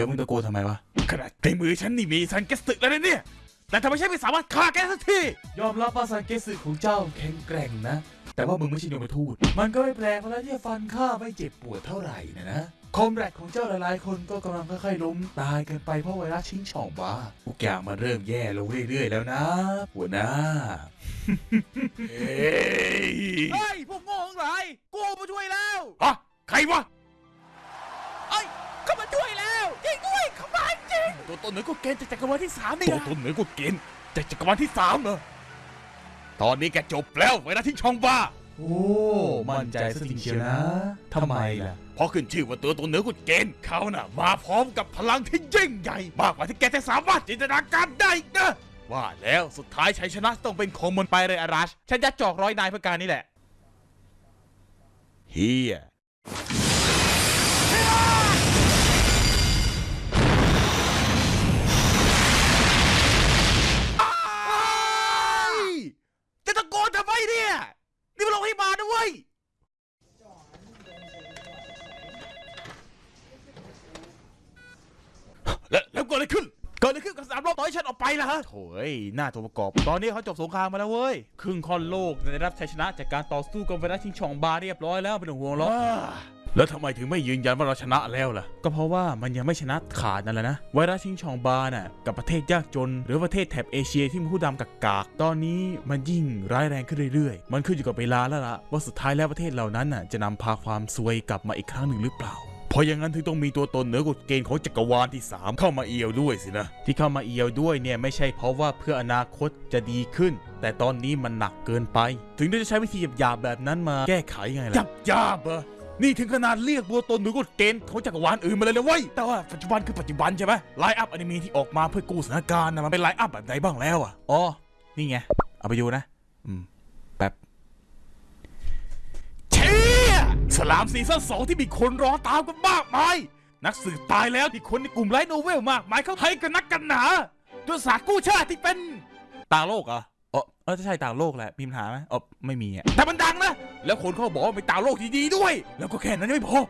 เดี๋ยวมึงตะโกนทำไมวะขนาดในมือฉันนี่มีซันเงสึแล้วนะเนี่ย แต่ทำไมฉันไม่สามารถฆ่าแกสักทียอมรับว่าซันเงสึของเจ้าแข็งแกร่งนะ แต่ว่ามึงไม่ใช่ยมทูตมันก็ไม่แปลกแล้วที่จะฟันข้าไม่เจ็บปวดเท่าไหร่นะนะ comrade ของเจ้าหลายๆ คนก็กำลังค่อยๆล้มตายกันไปเพราะไวรัสชิงช่องบ้าทุกอย่างมันเริ่มแย่ลงเรื่อยๆแล้วนะหัวหน้าเฮ้ยเฮ้ยพวกโง่ทั้งหลายกูมาช่วยแล้วฮะใครวะ ตัวตนเหนือกว่าเกณฑ์จากจักรวาลที่สามนี่ตัวตนเหนือกว่าเกณฑ์จากจักรวาลที่สามเหรอตอนนี้แกจบแล้วไวรัสที่ช่องบ้า โอ้ มั่นใจซะจริงเชียวนะทำไมล่ะ เพราะขึ้นชื่อว่าตัวตนเหนือกว่าเกณฑ์เขาน่ะ มาพร้อมกับพลังที่ยิ่งใหญ่ มากกว่าที่แกจะสามารถจินตนาการได้อีกนะ ว่าแล้วสุดท้ายชัยชนะต้องเป็นของมันไปเลยอารัชฉันยัดจอกร้อยนายเพื่อการนี่แหละเฮีย จะตะโกนทำไมเนี่ย นี่มันโรงพยาบาลนะเว้ยแล้วแล้วเกิดอะไรขึ้น เกิดอะไรขึ้นกับสามรอบต่อให้ฉันออกไปล่ะฮะโถ่เอ้ยหน้าตัวประกอบ ตอนนี้เขาจบสงครามมาแล้วเว้ย ครึ่งค่อนโลกได้รับชัยชนะจากการต่อสู้กับไวรัสชิงช่องบาเรียบร้อยแล้วไม่ต้องห่วงหรอก แล้วทำไมถึงไม่ยืนยันว่าเราชนะแล้วล่ะ ก็เพราะว่ามันยังไม่ชนะขาดนั่นแหละนะ ไวรัสชิงช่องบาน่ะกับประเทศยากจน หรือประเทศแถบเอเชียที่มีผู้ดำกากากๆตอนนี้มันยิ่งร้ายแรงขึ้นเรื่อยๆ มันขึ้นอยู่กับเวลาแล้วล่ะ ว่าสุดท้ายแล้วประเทศเหล่านั้นน่ะจะนำพาความซวยกลับมาอีกครั้งหนึ่งหรือเปล่าเพราะอย่างนั้นถึงต้องมีตัวตนเหนือกฎเกณฑ์ของจักรวาลที่ 3 เข้ามาเอียวด้วยสินะ ที่เข้ามาเอียวด้วยเนี่ยไม่ใช่เพราะว่าเพื่ออนาคตจะดีขึ้น แต่ตอนนี้มันหนักเกินไป ถึงได้จะใช้วิธีหยาบๆแบบนั้นมาแก้ไขไงล่ะหยาบหยาบๆเหรอ นี่ถึงขนาดเรียกตัวตนเหนือกฎเกณฑ์ของจักรวาลอื่นมาเลยนะเว้ยแต่ว่าปัจจุบันคือปัจจุบันใช่ไหม line-up อนิเมะที่ออกมาเพื่อกู้สถานการณ์นะมันเป็น line-up แบบไหนบ้างแล้วอะอ๋อนี่ไงเอาไปดูนะ อืมแป๊บเชี่ยสไลม์ซีซั่นสองที่มีคนรอตามกันมากมายนักสืบตายแล้วที่คนในกลุ่ม light novel มากมายเขาให้กันนักกันหนายุทธศาสตร์กู้ชาติที่เป็นต่างโลกเหรอเออเออใช่ต่างโลกแหละมีปัญหาไหมเออไม่มีอะแต่มันดังนะ แล้วคนเขาบอกว่าเป็นต่างโลกที่ดีด้วย แล้วก็แค่นั้นยังไม่พอ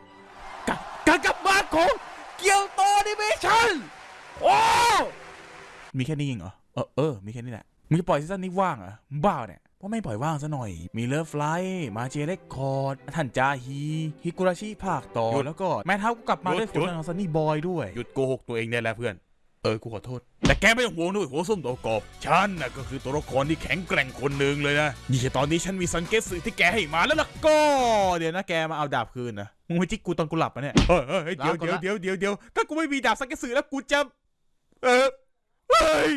การการกลับมาของเกียวโตแอนิเมชั่นโอ้มีแค่นี้เองเหรอเออเออมีแค่นี้แหละมึงจะปล่อยซีซั่นนี้ว่างเหรอมึงบ้าเนี่ยว่าไม่ปล่อยว่างซะหน่อย มี Love Live Magia Record ท่านจาฮีฮิกุราชิภาคต่อแล้วก็ Madhouse ก็กลับมาด้วยผลงานของ Sonny Boy ด้วยหยุดโกหกตัวเองได้แล้วเพื่อน เออ กูขอโทษ แต่แกไม่ต้องห่วงด้วยหัวส้มตัวกรอบฉันน่ะก็คือตัวละครที่แข็งแกร่งคนหนึ่งเลยนะ นี่แค่ตอนนี้ฉันมีซันเกสึที่แกให้มาแล้วล่ะก็ เดี๋ยวนะแกมาเอาดาบคืนนะ มึงไปจิกกูตอนกูหลับปะเนี่ยเฮ้ยเฮ้ยเดี๋ยวเดี๋ยวเดี๋ยวเดี๋ยวเดี๋ยวถ้ากูไม่มีดาบซันเกสึแล้วกูจะ เออเฮ้ย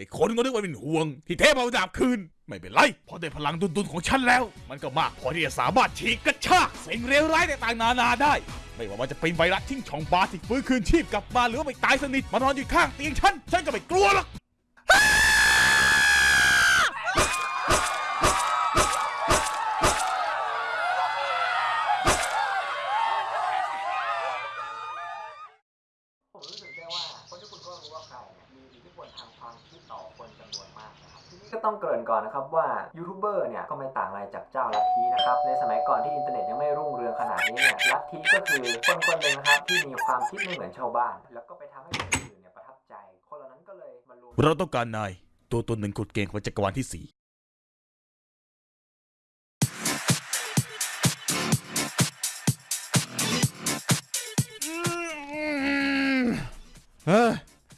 ไอ้คนก็นึกว่าเป็นห่วง ที่เทพเอาดาบคืน ไม่เป็นไรเพราะได้พลังดุนๆของฉันแล้ว มันก็มากพอที่จะสามารถฉีกกระชากสิ่งเลวร้ายต่างๆนานาได้ ไม่ว่ามันจะเป็นไวรัสทิ้งช่องบาที่ฟื้นคืนชีพกลับมาหรือว่าไปตายสนิทมานอนอยู่ข้างเตียงฉัน ฉันก็ไม่กลัวหรอก ก่อนที่อินเทอร์เน็ตยังไม่รุ่งเรืองขนาดนี้เนี่ยลัทธิก็คือคนคนหนึ่งนะครับที่มีความคิดไม่เหมือนชาวบ้าน แล้วก็ไปทำให้คนอื่นเนี่ยประทับใจ คนเหล่านั้นก็เลยมารวมเราต้องการนายตัวตนหนึ่งกฎเกณฑ์ของจักรวาลที่สี่เออ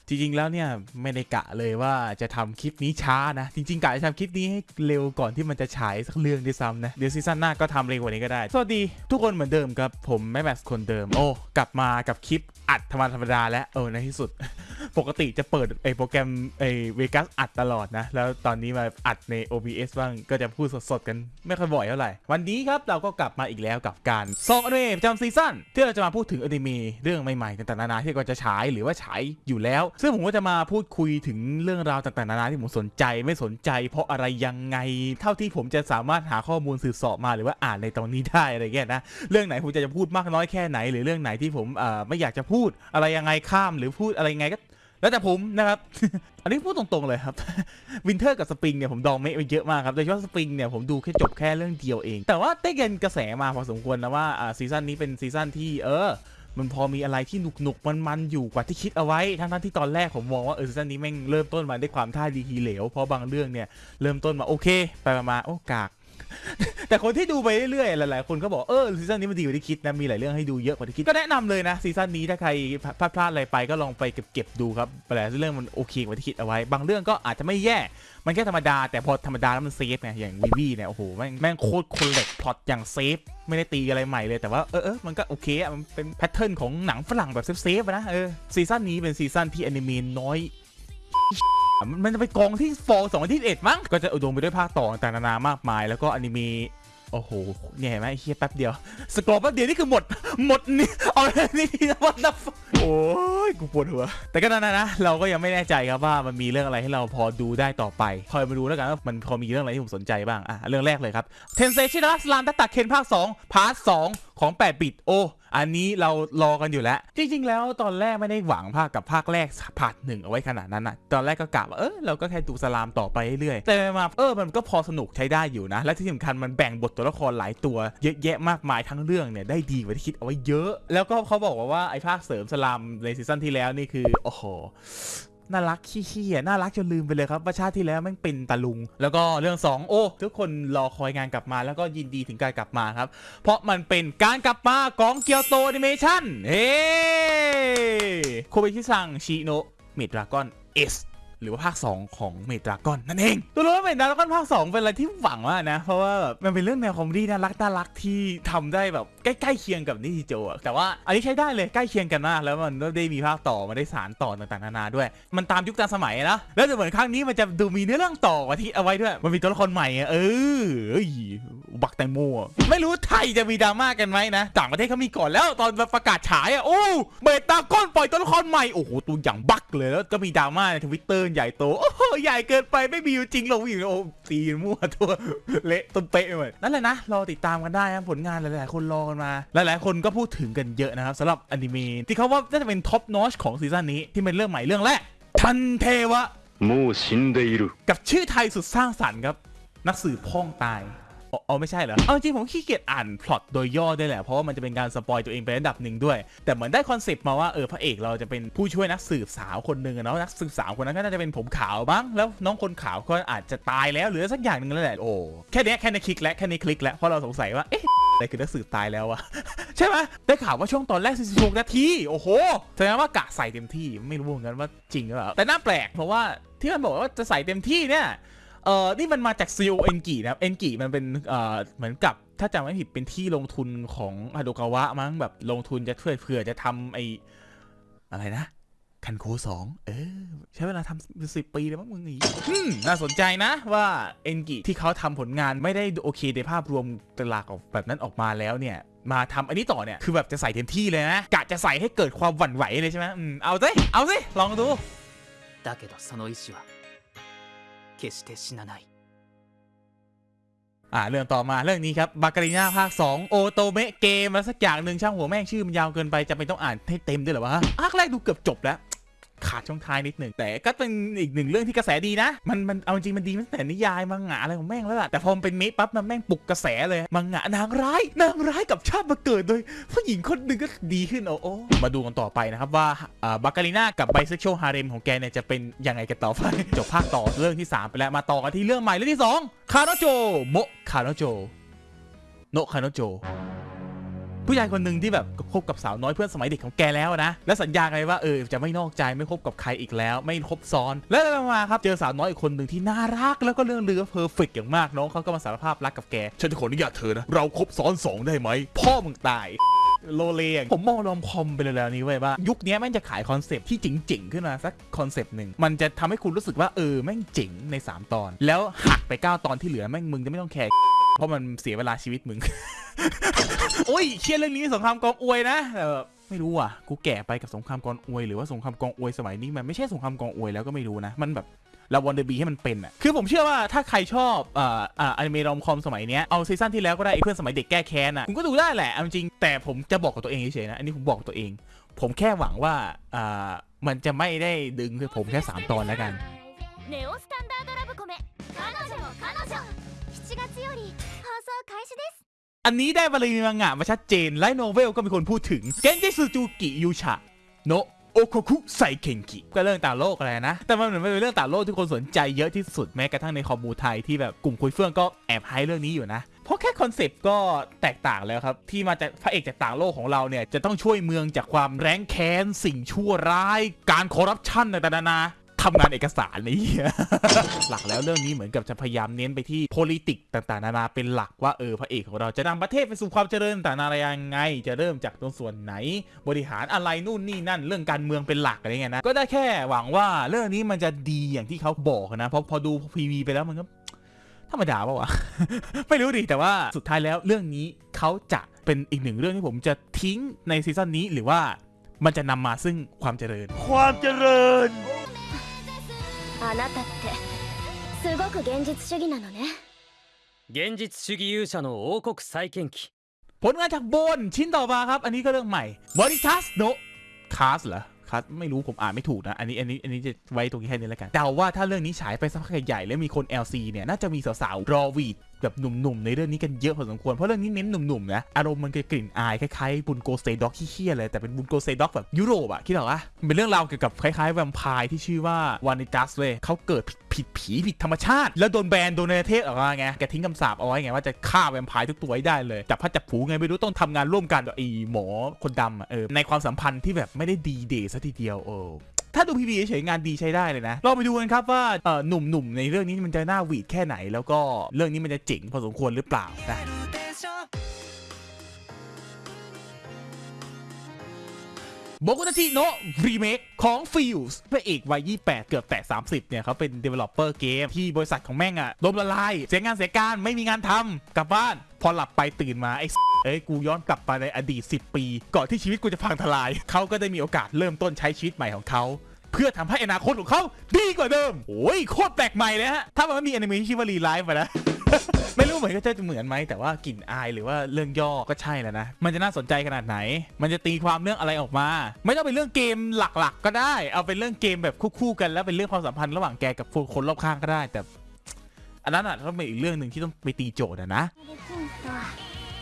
จริงๆแล้วเนี่ยไม่ได้กะเลยว่าจะทำคลิปนี้ช้านะ จริงๆกะจะทำคลิปนี้ให้เร็วก่อนที่มันจะฉายสักเรื่องด้วยซ้ำนะ เดี๋ยวซีซั่นหน้าก็ทำเร็วกว่านี้ก็ได้ สวัสดีทุกคนเหมือนเดิมครับ ผมแม่แม็กซ์คนเดิม โอ้กลับมากับคลิปอัดธรรมดาธรรมดาแล้วเออในที่สุด ปกติจะเปิดไอโปรแกรมไอ Vegas อัดตลอดนะ แล้วตอนนี้มาอัดใน OBS บ้างก็จะพูดสดๆกันไม่ค่อยบ่อยเท่าไหร่ วันนี้ครับเราก็กลับมาอีกแล้วกับการส่องอนิเมะประจำซีซั่นที่เราจะมาพูดถึงอนิเมะเรื่องใหม่ๆต่างๆนานาที่ก็จะฉายหรือว่าฉายอยู่แล้วซึ่งผมก็จะมาพูดคุยถึงเรื่องราวต่างๆนานาที่ผมสนใจไม่สนใจ เพราะอะไรยังไง เท่าที่ผมจะสามารถหาข้อมูลสืบสอบมาหรือว่าอ่านในตรงนี้ได้อะไรเงี้ยนะเรื่องไหนผมจะจะพูดมากน้อยแค่ไหน หรือเรื่องไหนที่ผมเอ่อไม่อยากจะพูดอะไรยังไงข้ามหรือพูดอะไรยังไงก็แล้วแต่ผมนะครับ อันนี้พูดตรงๆเลยครับ winter กับสปริงเนี่ยผมดองไว้ไปเยอะมากครับ โดยเฉพาะสปริงเนี่ยผมดูแค่จบแค่เรื่องเดียวเอง แต่ว่าได้ยินกระแสมาพอสมควรนะว่าอ่าซีซั่นนี้เป็นซีซั่นที่เออ มันพอมีอะไรที่หนุกหนุกมันมันอยู่กว่าที่คิดเอาไว้ ทั้งทั้งที่ตอนแรกผมมองว่าเออซีซั่นนี้แม่งเริ่มต้นมาด้วยความท่าดีทีเหลว เพราะบางเรื่องเนี่ยเริ่มต้นมาโอเค ไปมาโอ้กาก แต่คนที่ดูไปเรื่อยๆหลายๆคนก็บอกเออซีซั่นนี้มันดีกว่าที่คิดนะมีหลายเรื่องให้ดูเยอะกว่าที่คิดก็แนะนำเลยนะซีซั่นนี้ถ้าใครพลาดพลาดอะไรไปก็ลองไปเก็บๆดูครับหลายเรื่องมันโอเคกว่าที่คิดเอาไว้ บางเรื่องก็อาจจะไม่แย่ มันแค่ธรรมดา แต่พอธรรมดาแล้วมัน safe ไงอย่างวีวีเนี่ยโอ้โหแม่งแม่งโคตรคุณเล็กพล็อตอย่าง safe ไม่ได้ตีอะไรใหม่เลยแต่ว่าเออเออมันก็โอเคอะมันเป็น pattern ของหนังฝรั่งแบบ safe ๆอะนะเออซีซั่นนี้เป็นซีซั่นที่อนิเมะน้อยมันจะไปกองที่ fall สองที่เอ็ดมั้งก็จะอุดมไปด้วยภาคต่อต่างๆนานามากมาย แล้วก็อนิเมะ โอ้โหเนี่ยเห็นไหมไอ้เฮียแป๊บเดียว scroll แป๊บเดียวนี่คือหมด หมดนี่ เอานี่นี่นะวันนะโอ้ย กูปวดหัว แต่ก็นั่นนะนะ เราก็ยังไม่แน่ใจครับว่ามันมีเรื่องอะไรให้เราพอดูได้ต่อไป คอยมาดูแล้วกันว่ามันพอมีเรื่องอะไรที่ผมสนใจบ้าง อะ เรื่องแรกเลยครับ เทนเซชิตาระสไลม์ดัตตะเคนภาค 2 part 2 ของ 8 บิต โอ้ อันนี้เรารอกันอยู่แล้ว จริง ๆ แล้วตอนแรกไม่ได้หวังภาคกับภาคแรกpart หนึ่งเอาไว้ขนาดนั้นนะตอนแรกก็กะว่าเออเราก็แค่ดูสไลม์ต่อไปเรื่อยๆแต่มาเออมันก็พอสนุกใช้ได้อยู่นะ และที่สำคัญมันแบ่งบทตัวละครหลายตัวเยอะแยะมากมายทั้งเรื่องเนี่ยได้ดีกว่าที่คิดเอาไว้เยอะ แล้วก็เขาบอกว่าว่าไอ้ภาคเสริมสไลม์ในซีซั่นที่แล้วนี่คือโอ้โห น่ารักขี้ๆอะน่ารักจนลืมไปเลยครับว่าชาติที่แล้วแม่งเป็นตาลุง แล้วก็เรื่อง 2 โอ้ ทุกคนรอคอยงานกลับมาแล้วก็ยินดีถึงการกลับมาครับ เพราะมันเป็นการกลับมาของเกียวโตแอนิเมชั่นเฮ้小林さんちのメイドラゴンS หรือว่าภาค 2 ของเมดราก้อนนั่นเอง ตัวรู้ว่าเมดราก้อนภาค 2 เป็นอะไรที่หวังมานะ เพราะว่าแบบมันเป็นเรื่องแนว comedy น่ารักน่ารักที่ทำได้แบบใกล้ๆเคียงกับนิจิโจอะแต่ว่าอันนี้ใช้ได้เลยใกล้เคียงกันมาก แล้วมันก็ได้มีภาคต่อมาได้สารต่อต่างๆนานาด้วย มันตามยุคตามสมัยนะแล้วแต่เหมือนครั้งนี้มันจะดูมีเนื้อเรื่องต่อกว่าที่เอาไว้ด้วย มันมีตัวละครใหม่อะเออเอ้ย บักแตงโมไม่รู้ไทยจะมีดราม่ากันไหมนะต่างประเทศเขามีก่อนแล้วตอนประกาศฉายอะโอ้เมดราก้อนปล่อยตัวละครใหม่โอ้โหตัวอย่างบักเลยแล้วก็มีดราม่าในทวิตเตอร์ใหญ่โตโอ้โหใหญ่เกินไปไม่มีอยู่จริงหรอกอยู่โอ้ตีมั่วตัวเละต้นเป๊ะไปหมดนั่นแหละนะรอติดตามกันได้นะผลงานหลายๆ คนรอกันมา หลายๆ คนก็พูดถึงกันเยอะนะครับสำหรับอนิเมะที่เขาว่าน่าจะเป็น top notch ของ season นี้ที่เป็นเรื่องใหม่เรื่องแรก探偵はกับชื่อไทยสุดสร้างสรรค์ครับนักสืบพ่องตาย อ๋ออ๋อไม่ใช่เหรอ เอาจริงผมขี้เกียจอ่านพล็อตโดยย่อด้วยแหละ เพราะว่ามันจะเป็นการ spoil ตัวเองไประดับหนึ่งด้วย แต่เหมือนได้ concept มาว่าเออพระเอกเราจะเป็นผู้ช่วยนักสืบสาวคนหนึ่งอะเนาะนักสืบสาวคนนั้นก็น่าจะเป็นผมขาวบ้างแล้วน้องคนขาวก็อาจจะตายแล้วหรือสักอย่างหนึ่งแล้วแหละโอ้แค่เนี้ยแค่ในคลิกแล้วแค่ในคลิกแล้วเพราะเราสงสัยว่าเอ๊ะอะไรคือนักสืบตายแล้ววะ ใช่ไหมได้ข่าวว่าช่วงตอนแรก46นาทีโอ้โหแสดงว่ากะใส่เต็มที่ไม่รู้เหมือนกันว่าจริงหรือเปล่าแต่น่าแปลกเพราะว่าที่มันบอกว่าจะใส่เต็มที่เนี่ย เออนี่มันมาจากซีโอเอ็นกินะครับเอ็นกิมันเป็นเอ่อเหมือนกับถ้าจำไม่ผิดเป็นที่ลงทุนของฮาโดกาวะมั้งแบบลงทุนจะช่วยเผื่อจะทำไออะไรนะ คันโคสองเออ ใช้เวลาทำสิบปีเลยมั้งมึงนี่อืมน่าสนใจนะว่าเอ็นกิที่เขาทำผลงานไม่ได้โอเคในภาพรวมตลากออกแบบนั้นออกมาแล้วเนี่ย มาทำอันนี้ต่อเนี่ย คือแบบจะใส่เต็มที่เลยนะกะจะใส่ให้เกิดความหวั่นไหวเลยใช่ไหมอืมเอาสิเอาสิลองดู だけどその意志は 決して死なない อ่าเรื่องต่อมาเรื่องนี้ครับบาการีนาภาค 2 โอโตเมะเกมแล้วสักอย่างหนึ่งช่างหัวแม่งชื่อมันยาวเกินไปจะเป็นต้องอ่านให้เต็มด้วยเหรอวะภาคแรกดูเกือบจบแล้ว ขาดช่วงท้ายนิดหนึ่งแต่ก็เป็นอีกหนึ่งเรื่องที่กระแสดีนะ มันมันเอาจริงมันดีตั้งแต่นิยายมังงะอะไรของแม่งแล้วล่ะแต่พอมันเป็นเมะปั๊บมันแม่งปลุกกระแสเลยมังงะนางร้ายนางร้ายกับชาติมาเกิดโดยผู้หญิงคนหนึ่งก็ดีขึ้นโอ้โอ้มาดูกันต่อไปนะครับว่าอ่าบาการีน่ากับ bisexual harem ของแกเนี่ยจะเป็นยังไงกันต่อไปจบภาคต่อเรื่องที่ 3 ไปแล้วมาต่อกันที่เรื่องใหม่เรื่องที่2คาโนโจโมคาโนโจโนคาโนโจ ผู้ชายคนหนึ่งที่แบบคบกับสาวน้อยเพื่อนสมัยเด็กของแกแล้วนะ และสัญญาไงว่าเออจะไม่นอกใจไม่คบกับใครอีกแล้ว ไม่คบซ้อน แล้วไปมาๆครับเจอสาวน้อยอีกคนหนึ่งที่น่ารักแล้วก็เรื่องลือ perfect อย่างมากน้องเขาก็มาสารภาพรักกับแกฉันจะขออนุญาตเธอนะเราคบซ้อนสองได้ไหมพ่อมึงตายโลเลงผมมอง romcom ไปเลยแล้วนี้เว้ยว่า ยุคนี้แม่งจะขาย concept ที่เจ๋งๆ ขึ้นมาสัก concept หนึ่ง มันจะทำให้คุณรู้สึกว่าเออแม่งเจ๋งใน 3 ตอน แล้วหักไป 9 ตอนที่เหลือแม่งมึงจะไม่ต้องแคร์ เพราะมันเสียเวลาชีวิตมึง โอ้ยเชียเรื่องนี้สงครามกองอวยนะแต่แบบไม่รู้อะ กูแก่ไปกับสงครามกองอวยหรือว่าสงครามกองอวยสมัยนี้มันไม่ใช่สงครามกองอวยแล้วก็ไม่รู้นะ มันแบบเรา wannabe ให้มันเป็นอะ คือผมเชื่อว่าถ้าใครชอบอ่าอ่าอนิเมะ romcom สมัยเนี้ย เอา season ที่แล้วก็ได้ไอ้เพื่อนสมัยเด็กแก้แค้นอะคุณก็ดูได้แหละเอาจริง แต่ผมจะบอกกับตัวเองเฉยๆนะ อันนี้ผมบอกตัวเอง ผมแค่หวังว่าอ่ามันจะไม่ได้ดึงคือผมแค่สามตอนแล้วกัน อันนี้ได้บาลีมังงะมาชัดเจน light novel ก็มีคนพูดถึง 現実主義勇者の王国再建記ก็เรื่องต่างโลกอะไรนะ แต่มันเหมือนเป็นเรื่องต่างโลกที่คนสนใจเยอะที่สุดแม้กระทั่งใน commu ไทยที่แบบกลุ่มคุยเฟื่องก็แอบไฮเรื่องนี้อยู่นะ เพราะแค่ concept ก็แตกต่างแล้วครับ ที่มาจากพระเอกจากต่างโลกของเราเนี่ย จะต้องช่วยเมืองจากความแร้งแค้นสิ่งชั่วร้าย การคอร์รัปชันต่างๆนานา ทำงานเอกสารนี่หลักแล้วเรื่องนี้เหมือนกับจะพยายามเน้นไปที่ politics ต่างๆ นานาเป็นหลักว่าเออพระเอกของเราจะนำประเทศไปสู่ความเจริญต่างๆนานายังไง จะเริ่มจากตรงส่วนไหน บริหารอะไรนู่นนี่นั่นเรื่องการเมืองเป็นหลักอะไรเงี้ยนะก็ได้แค่หวังว่าเรื่องนี้มันจะดีอย่างที่เขาบอกนะเพราะพอดูพีวีไปแล้วมันก็ธรรมดาปะวะ ไม่รู้ดิแต่ว่าสุดท้ายแล้วเรื่องนี้เขาจะเป็นอีกหนึ่งเรื่องที่ผมจะทิ้งใน season นี้หรือว่ามันจะนำมาซึ่งความเจริญ ความเจริญ あなたってすごく現実主義なのね現実主義勇者の王国再建記 ผลงานจากโบนชิ้นต่อมาครับ อันนี้ก็เรื่องใหม่บริทัสโนคาสเหรอคาสไม่รู้ผมอ่านไม่ถูกนะ อันนี้อันนี้อันนี้จะไว้ตรงนี้แค่นี้แล้วกันเดาว่าถ้าเรื่องนี้ฉายไปสักพักใหญ่ๆแล้วมีคน LC เนี่ย น่าจะมีสาวๆ รอวีด แบบหนุ่มๆในเรื่องนี้กันเยอะพอสมควรเพราะเรื่องนี้เน้นหนุ่มๆนะอารมณ์มันจะกลิ่นอายคล้ายๆบุนโกเซด็อกที่เฮี้ยเลยแต่เป็นบุนโกเซด็อกแบบยุโรปอะคิดเหรอวะเป็นเรื่องราวเกี่ยวกับคล้ายๆแวมไพร์ที่ชื่อว่าวานิตัสเว้ยเขาเกิดผิดผีผิดธรรมชาติ แล้วโดนแบนโดนในประเทศออกมาไงแกทิ้งคำสาปเอาไว้ไงว่าจะฆ่าแวมไพร์ทุกตัวให้ได้เลยจับพลัดจับผลูไงไม่รู้ต้องทำงานร่วมกันกับไอ้หมอคนดำอะเออในความสัมพันธ์ที่แบบไม่ได้ดีเดย์ซะทีเดียวเออ ถ้าดู PV เฉยงานดีใช้ได้เลยนะลองไปดูกันครับว่าเอ่อหนุ่มๆในเรื่องนี้มันจะน่าหวีดแค่ไหน แล้วก็เรื่องนี้มันจะเจ๋งพอสมควรหรือเปล่านะโบกุตาชิโนะรีเมคของ f i e l s พระเอกวัย 28 เกือบแตะ30 เนี่ยเขาเป็น developer เกมที่บริษัทของแม่งอะล้มละลาย เสียงานเสียการไม่มีงานทำกลับบ้าน พอหลับไปตื่นมาไอ้เอ้ยกูย้อนกลับไปในอดีต 10 ปี ก่อนที่ชีวิตกูจะพังทลาย เขาก็ได้มีโอกาสเริ่มต้นใช้ชีวิตใหม่ของเขา เพื่อทำให้อนาคตของเขาดีกว่าเดิม โอ้ยโคตรแปลกใหม่เลยฮะ ถ้ามันไม่มีอนิเมชันชื่อว่ารีไลฟ์ไปแล้วไม่รู้เหมือนก็จะเหมือนไหมแต่ว่ากลิ่นอายหรือว่าเรื่องย่อก็ใช่แล้วนะ มันจะน่าสนใจขนาดไหน มันจะตีความเรื่องอะไรออกมา ไม่ต้องเป็นเรื่องเกมหลักๆ ก็ได้ เอาเป็นเรื่องเกมแบบคู่ๆกันแล้วเป็นเรื่องความสัมพันธ์ระหว่างแกกับคนรอบข้างก็ได้ แต่ อันนั้นอ่ะต้องเป็นอีกเรื่องหนึ่งที่ต้องไปตีโจทย์อะนะ できんとは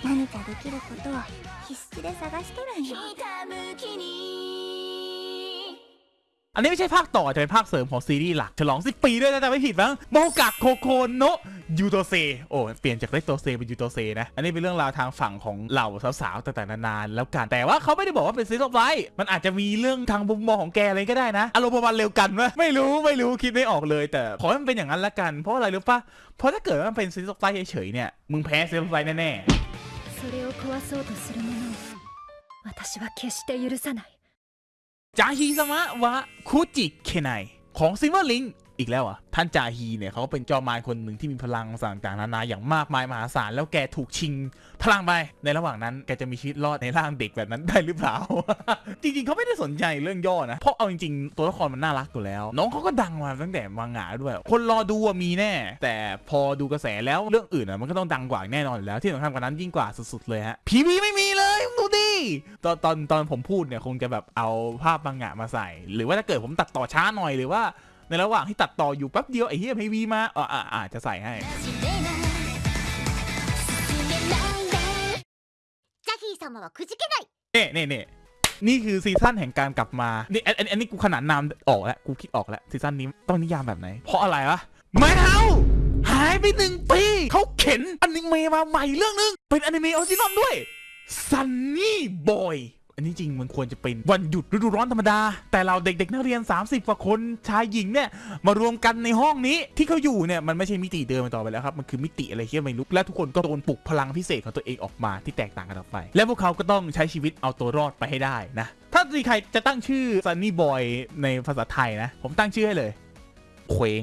何かできることを必死で探しとるんよอันนี้ไม่ใช่ภาคต่อจะเป็นภาคเสริมของซีรีส์หลัก ฉลอง 10 ปีด้วยนะแต่ไม่ผิดมั้งโมกะโคโคโนะ ยูโตเซ โอ้ เปลี่ยนจากเรโตเซเป็นยูโตเซนะ อันนี้เป็นเรื่องราวทางฝั่งของเหล่าสาวๆต่างๆนานาแล้วกัน แต่ว่าเขาไม่ได้บอกว่าเป็นซีรีส์ไลท์มันอาจจะมีเรื่องทางมุมมองของแกอะไรก็ได้นะ อารมณ์ประมาณเร็วกันวะไม่รู้ไม่รู้คิดไม่ออกเลย แต่ขอให้มันเป็นอย่างนั้นละกัน เพราะอะไรรู้ปะเพราะถ้าเกิดว่ามันเป็นซีรีส์ไลท์เฉยๆเนี่ย มึงแพ้ซีรีส์ไลท์แน่ๆ それを壊そうとする者を私は決して許さない จาฮีสมะวะคุจิเคไนของซิ l เวอร์ลิง อีกแล้วอะท่านจาฮีเนี่ยเขาเป็นจอมมารคนหนึ่งที่มีพลังสต่างๆนานาอย่างมากมายมหาศาลแล้วแกถูกชิงพลังไปในระหว่างนั้นแกจะมีชีวิตรอดในร่างเด็กแบบนั้นได้หรือเปล่า จริงๆเขาไม่ได้สนใจเรื่องย่อนะเพราะเอาจริงๆตัวละครมันน่ารักอยู่แล้ว น้องเขาก็ดังมาตั้งแต่มังงะด้วย คนรอดูอะมีแน่ แต่พอดูกระแสแล้วเรื่องอื่นอะมันก็ต้องดังกว่าแน่นอนแล้วที่สำคัญกว่านั้นยิ่งกว่าสุดๆเลยฮะ PV ไม่มีเลยดูดิตอนตอนตอนผมพูดเนี่ยคงจะแบบเอาภาพมังงะมาใส่ หรือว่าถ้าเกิดผมตัดต่อช้าหน่อยหรือว่า ในระหว่างที่ตัดต่ออยู่แป๊บเดียวไอ้เฮียให้ PV มาอ่าอ่าจะใส่ให้เน่เน่เน่นี่คือ season แห่งการกลับมา นี่อัอันนี้กูขนาดนามออกแล้ว กูคิดออกแล้ว season นี้ต้องนิยามแบบไหน เพราะอะไรวะไม่เอาหายไปหนึ่งปีเขาเข็นอนิเมะมาใหม่เรื่องนึง เป็นอนิเมะ original ด้วยซันนี่บอย นนี้จริงมันควรจะเป็นวันหยุดฤดูร้อนธรรมดา แต่เราเด็กๆนักเรียน 30กว่าคนชายหญิงเนี่ยมารวมกันในห้องนี้ที่เขาอยู่เนี่ยมันไม่ใช่มิติเดิมต่อไปแล้วครับมันคือมิติอะไรที่ไม่รู้และทุกคนก็โดนปลุกพลังพิเศษของตัวเองออกมาที่แตกต่างกันออกไป และพวกเขาก็ต้องใช้ชีวิตเอาตัวรอดไปให้ได้นะ ถ้าใครจะตั้งชื่อ Sunny Boy ในภาษาไทยนะ ผมตั้งชื่อให้เลยเคว้ง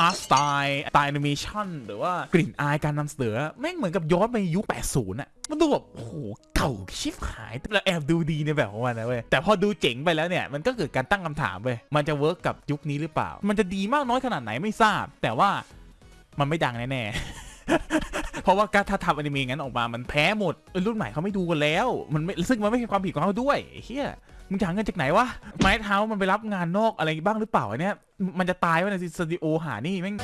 อาร์ตสไตล์สไตล์แอนิเมชันหรือว่ากลิ่นอายการนำเสนอแม่งเหมือนกับย้อนไปยุค 80อะมันดูแบบโอ้โหเก่าชิบหายแต่แอบดูดีในแบบของมันนะเว้ยแต่พอดูเจ๋งไปแล้วเนี่ยมันก็เกิดการตั้งคำถามเว้ยมันจะ work กับยุคนี้หรือเปล่า มันจะดีมากน้อยขนาดไหนไม่ทราบ แต่ว่ามันไม่ดังแน่ๆ เพราะว่าการถ้าทำอนิเมะงั้นออกมามันแพ้หมดรุ่นใหม่เขาไม่ดูกันแล้ว มันไม่ซึ่งมันไม่ใช่ความผิดของเขาด้วยเฮียมึงจะหาเงินจากไหนวะไม้เท้ามันไปรับงานนอกอะไรบ้างหรือเปล่าอันเนี่ยมันจะตายวะในสตูดิโอหานี่แม่ง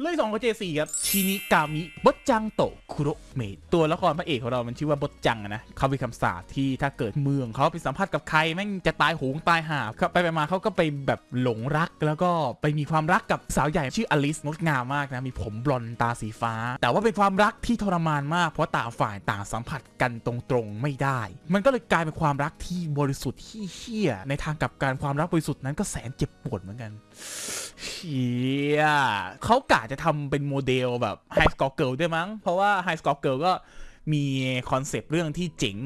เลยสองกับเจสี่ครับชินิกามิบดจังโตคุโรเมะตัวละครพระเอกของเรามันชื่อว่าบดจังนะเขาเป็นคำสาปที่ถ้าเกิดเมืองเขาไปสัมผัสกับใครแม่งจะตายโหงตายหาเขาไปไปมาเขาก็ไปแบบหลงรักแล้วก็ไปมีความรักกับสาวใหญ่ชื่ออลิสงดงามมากนะมีผมบลอนตาสีฟ้า แต่ว่าเป็นความรักที่ทรมานมากเพราะต่างฝ่ายต่างสัมผัสกันตรงๆไม่ได้ มันก็เลยกลายเป็นความรักที่บริสุทธิ์ที่เฮี้ยในทางกับการความรักบริสุทธิ์นั้นก็แสนเจ็บปวดเหมือนกันเชียเขากะจะทำเป็นโมเดลแบบ High Score Girl ด้วยมั้ง เพราะว่า High Score Girl ก็มีคอนเซปต์เรื่องที่เจ๋ง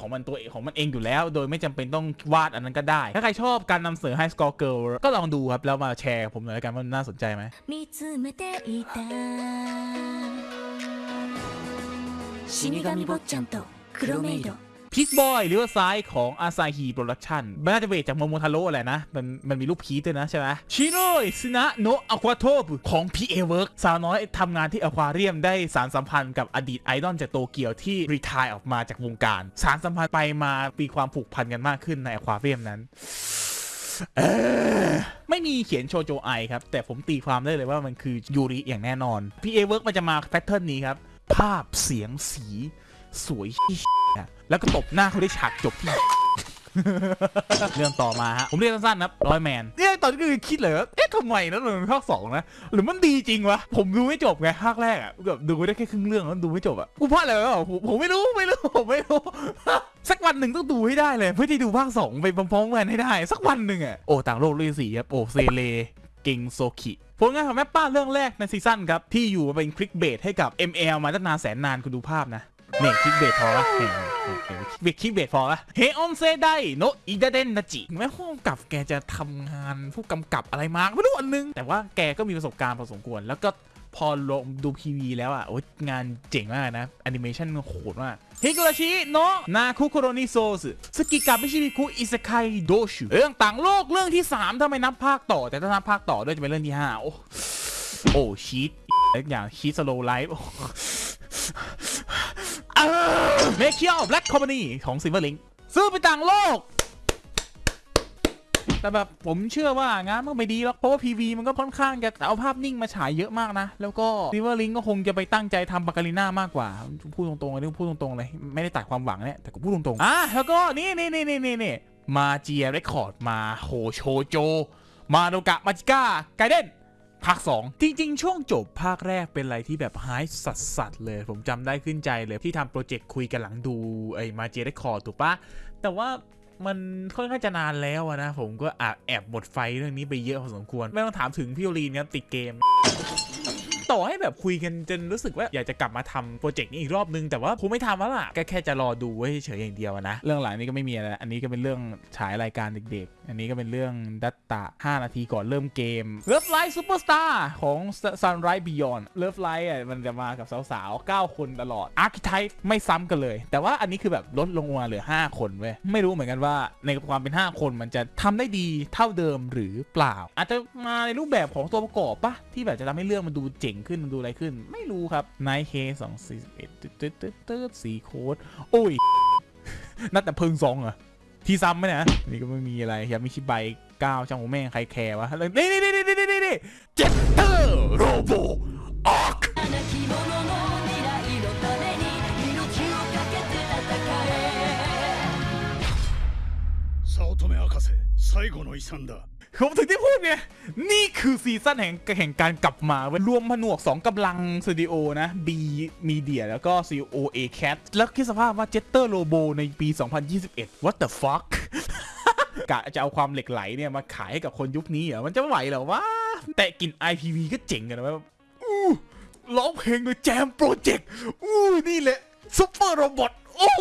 ของมันตัวเองของมันเองอยู่แล้ว โดยไม่จำเป็นต้องวาดอันนั้นก็ได้ ถ้าใครชอบการนำเสนอ High Score Girl ก็ลองดูครับ แล้วมาแชร์กับผมหน่อยละกันว่ามันน่าสนใจไหม 見つめていた死神坊ちゃんと黒メイド Peach Boy Riverside ของ Asahi Production มันน่าจะเวทจากโมโมทาโร่แหละนะ มันมันมีรูปพีด้วยนะใช่ไหมชิโร่ซินะโนะอควาโทบของ PA Work สาวน้อยทำงานที่อควาเรียมได้สารสัมพันธ์กับอดีตไอดอลจากโตเกียวที่รีทายออกมาจากวงการ สารสัมพันธ์ไปมามีความผูกพันกันมากขึ้นในอควาเรียมนั้นไม่มีเขียนโชโจไอครับ แต่ผมตีความได้เลยว่ามันคือยูริอย่างแน่นอน PA Work มันจะมาแพทเทิร์นนี้ครับ ภาพเสียงสี สวยนะแล้วก็ตบหน้าเขาได้ฉากจบที่เรื่องต่อมาฮะ ผมเรียกสั้นๆนะร้อยแมนเนี่ยตอนนี้คือคิดเลยว่าเอ๊ะทำไมนะมันเป็นภาคสองนะ หรือมันดีจริงวะ ผมดูไม่จบไงภาคแรกอะแบบดูได้แค่ครึ่งเรื่องแล้วดูไม่จบอะกูพลาดอะไรวะผมผมไม่รู้ไม่รู้ผมไม่รู้ สักวันหนึ่งต้องดูให้ได้เลย เพื่อที่ดูภาคสองไปพร้อมๆกันให้ได้ สักวันหนึ่งอะโอ้ต่างโลกฤาษีครับโอ้ Seirei Gensouki ผลงานของ MAPPA เรื่องแรกในซีซั่นครับ ที่อยู่เป็น clickbait ให้กับ ML มาตั้งนานแสนนานคุณดูภาพนะ เนี่ย clickbait พอละเห็นเนเห็นเบ clickbait พอละ Heion Sedai no Idaten-tachi แม่ห้องกับแกจะทำงานผู้กำกับอะไรมาไม่รู้อันนึง แต่ว่าแกก็มีประสบการณ์พอสมควร แล้วก็พอลงดู PV แล้วอะโอ้ยงานเจ๋งมากนะแอนิเมชันโหดมาก Higurashi no Naku Koro ni Sotsu Tsuki ga Michibiku Isekai Douchuu เรื่องต่างโลกเรื่องที่ 3 ถ้าไม่นับภาคต่อ แต่ถ้านับภาคต่อด้วยจะเป็นเรื่องที่ 5 โอ้โอ้ cheat อย่าง cheat slow life Meikyuu Black Company ของ Silver Link ซื้อไปต่างโลก แต่แบบผมเชื่อว่างานมันไม่ดีหรอก เพราะว่า PV มันก็ค่อนข้างจะเอาภาพนิ่งมาฉายเยอะมากนะ แล้วก็ซิ l เวอร์ลิงก็คงจะไปตั้งใจทำ Bakarina มากกว่า พูดตรงๆเลยพูดตรงๆเลย ไม่ได้ตัดความหวังเนี่ยแต่ก็พูดตรงๆอะแล้วก็นี่นี่นี่นี่นี่นี่ Magia Record มาMahou Shoujo Madoka Magica Gaiden ภาค 2 จริง ๆ ช่วงจบภาคแรกเป็นอะไรที่แบบหายสัสสัสเลย ผมจำได้ขึ้นใจเลยที่ทำโปรเจกต์คุยกันหลังดูไอ้มาเจได้คอถูกปะแต่ว่ามันค่อนข้างจะนานแล้วอะนะ ผมก็แอบหมดไฟเรื่องนี้ไปเยอะพอสมควร ไม่ต้องถามถึงพี่โอลีนครับติดเกม ต่อให้แบบคุยกันจนรู้สึกว่าอยากจะกลับมาทำโปรเจกต์นี้อีกรอบนึงแต่ว่าผมไม่ทำแล้วล่ะก็แค่จะรอดูไว้เฉยอย่างเดียวนะ เรื่องหลังนี้ก็ไม่มีอะไรอันนี้ก็เป็นเรื่องฉายรายการเด็กๆ อันนี้ก็เป็นเรื่องดัตตะ 5 นาทีก่อนเริ่มเกม Love Live Superstar ของ Sunrise Beyond Love Live อะมันจะมากับสาวๆ 9 คนตลอด Archetype ไม่ซ้ำกันเลย แต่ว่าอันนี้คือแบบลดลงมาเหลือ 5 คนเว้ยไม่รู้เหมือนกันว่าในความเป็น 5 คนมันจะทำได้ดีเท่าเดิมหรือเปล่า อาจจะมาในรูปแบบของตัวประกอบปะที่แบบจะทำให้เรื่องมันดูเจ๋งขึ้นมันดูอะไรขึ้น ไม่รู้ครับ Night K 2 4 1ตึ๊ดตึ๊ดตึ๊ดตึ๊ดสีโค้ดโอ้ย นัดแต่เพิงซองเหรอ ที่ซ้ำไหมนะนี่ก็ไม่มีอะไรครับมิชิไบก้าวช่างหัวแม่งใครแคร์วะนี่นี่นี่นี่นี่นี่นี่เจ็ตเตอร์โรโบออก なき者の未来のために命を懸けて戦え早乙女博士最後の遺産だ ผมถึงที่พูดไง นี่คือซีซั่นแห่งแห่งการกลับมาเว้ยรวมผนวก 2กำลังสตูดิโอนะ B Media แล้วก็ Studio A-Cat แล้วคิดสภาพว่า Getter Robo ในปี 2021 What the fuck กะจะเอาความเหล็กไหลเนี่ย มาขายให้กับคนยุคนี้เหรอ มันจะไหวเหรอวะ แต่กลิ่น IPV ก็เจ๋งกันนะเว่าอู้ร้องเพลงโดย JAM Project อู้นี่แหละ super robot อู้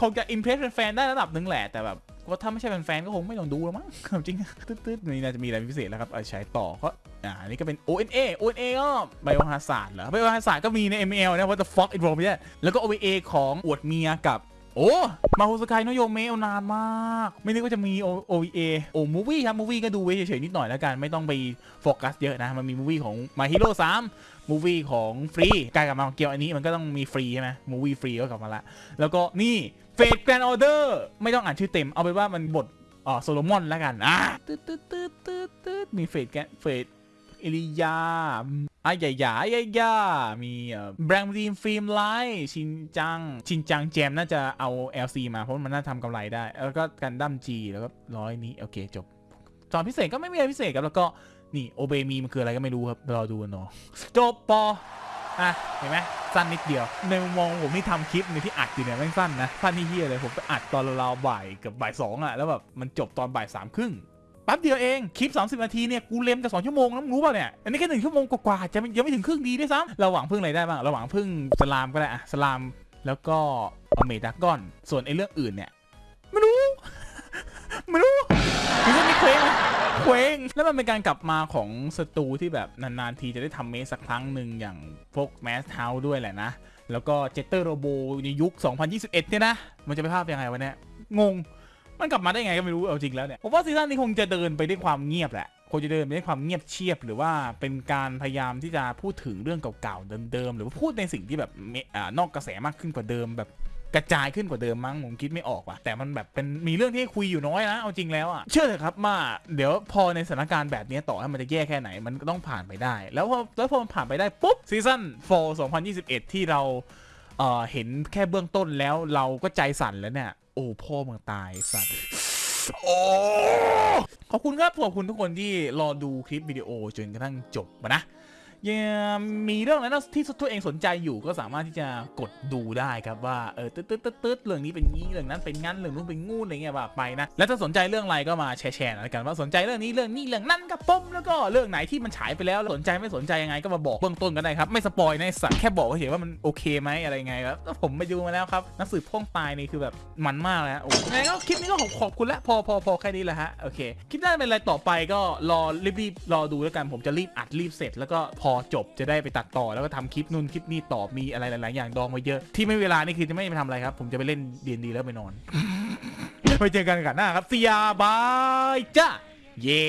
คงจะ impress แฟนๆได้ระดับหนึ่งแหละแต่แบบ ว่าถ้าไม่ใช่แฟนๆก็คงไม่ต้องดูแล้วมั้งจริงตืดๆนี่น่าจะมีอะไรพิเศษแล้วครับเอาใช้ต่อก็อ่านี่ก็เป็น ONA ONA ก็ไบโอฮาซาร์ดเหรอไบโอฮาซาร์ดก็มีใน ML นะ What the fuck it wrong ไม่ยแล้วก็ OVA ของอวดเมียกับ โอ้มาโฮสกายโนโยเมะนานมาก ไม่นึกว่าจะมี OVA โอ้มูวี่ครับมูวี่ก็ดูไว้เฉยๆนิดหน่อยแล้วกัน ไม่ต้องไปโฟกัสเยอะนะ มันมีมูวี่ของ My Hero 3มูวี่ของฟรีกลายกลับมาเกี่ยวอันนี้มันก็ต้องมีฟรีใช่ไหมมูวี่ฟรีก็กลับมาละ แล้วก็นี่เฟดแกรนออเดอร์ไม่ต้องอ่านชื่อเต็มเอาไปนว่ามันบทอ๋อโซโลมอนแล้วกันอะตืดตืดตืดตืดตืดมีเฟดแกนเฟด เอลิยาอายายาอายายามีแบรนด์ดีมฟิล์มไลท์ชินจัง ชินจังแจมน่าจะเอา LC มาเพราะมันน่าทำกำไรได้ แล้วก็กันดั้ม G แล้วก็ร้อยนี้ โอเคจบ ตอนพิเศษก็ไม่มีอะไรพิเศษครับ แล้วก็นี่โอเบมีมันคืออะไรก็ไม่รู้ครับ รอดูกันเนาะจบปออะเห็นไหมสั้นนิดเดียว ในมุมมองผมที่ทำคลิปในที่อัดอยู่เนี่ยแม่งสั้นนะสั้นที่เฮียเลยผมไปอัดตอนราวบ่ายกับบ่ายสองอะแล้วแบบมันจบตอนบ่ายสามครึ่ง แป๊บเดียวเองคลิป 30 นาทีเนี่ยกูเล็มจะ2ชั่วโมงแล้วมึงรู้ป่ะเนี่ยอันนี้แค่หนึ่งชั่วโมงกว่าๆจะยังไม่ถึงครึ่งดีด้วยซ้ำเราหวังพึ่งอะไรได้บ้างเราหวังพึ่งสลามก็ได้อะสลามแล้วก็อเมดากอน ส่วนไอ้เรื่องอื่นเนี่ยไม่รู้ไม่รู้มันจะมีเคว้งเคว้งแล้วมันเป็นการกลับมาของสตูที่แบบนานๆทีจะได้ทำเมสสักครั้งหนึ่งอย่างพวกแมสเฮาด้วยแหละนะ แล้วก็เจตเตอร์โรโบในยุค 2021 เนี่ยนะ มันจะไปภาพยังไงวะเนี่ยงง มันกลับมาได้ไงก็ไม่รู้เอาจริงแล้วเนี่ยผมว่าซีซั่นนี้คงจะเดินไปด้วยความเงียบแหละคงจะเดินไปด้วยความเงียบเชียบ หรือว่าเป็นการพยายามที่จะพูดถึงเรื่องเก่าๆเดิมๆหรือว่าพูดในสิ่งที่แบบเอ่านอกกระแสมากขึ้นกว่าเดิมแบบกระจายขึ้นกว่าเดิมมั้งผมคิดไม่ออกว่ะแต่มันแบบเป็นมีเรื่องที่คุยอยู่น้อยนะเอาจริงแล้วอะเชื่อเถอะครับว่าเดี๋ยวพอในสถานการณ์แบบนี้ต่อให้มันจะแย่แค่ไหนมันก็ต้องผ่านไปได้ แล้วพอแล้วพอมันผ่านไปได้ปุ๊บซีซั่น4 2021 ที่เราเอ่อเห็นแค่เบื้องต้นแล้วเราก็ใจสั่นแล้วเนี่ย โอ้พ่อมึงตายสัตว์โอ้ขอบคุณครับขอบคุณทุกคนที่รอดูคลิปวิดีโอจนกระทั่งจบมานะ ยังมีเรื่องอะไรที่ตัวเองสนใจอยู่ก็สามารถที่จะกดดูได้ครับว่าเออตึ๊ดตึ๊ดตึ๊ดตึ๊ดเรื่องนี้เป็นงี้เรื่องนั้นเป็นงั้นเรื่องนู้นเป็นงูอะไรเงี้ยว่าไปนะแล้วถ้าสนใจเรื่องอะไรก็มาแชร์แชร์หน่อยละกันว่าสนใจเรื่องนี้เรื่องนี้เรื่องนั้นกับผมแล้วก็เรื่องไหนที่มันฉายไปแล้วสนใจไม่สนใจยังไงก็มาบอกเบื้องต้นก็ได้ครับไม่สปอยในสัตว์แค่บอกเฉยว่ามันโอเคไหมอะไรไงครับแล้วผมไปดูมาแล้วครับหนังสือพ่องตายนี่คือแบบมันมากเลยฮะโอ้ยก็คลิปนี้ก็ขอบขอบคุณล้วพอพอพอแค่นี้แหละฮะโอเคคลิปหน้าเป็นอะไรต่อไปก็รอรีบๆรอดูแล้วกันผมจะรีบอัดรีบเสร็จแล้วก็พออจบจะได้ไปตัดต่อแล้วก็ทำคลิปนู่นคลิปนี่ตอบมีอะไรหลาย ๆ อย่างดองไว้เยอะที่ไม่เวลานี่คือจะไม่ไปทำอะไรครับ ผมจะไปเล่นเดียนดีแล้วไปนอนไปเจอกันกันหน้าครับเสียบายจ้าเย่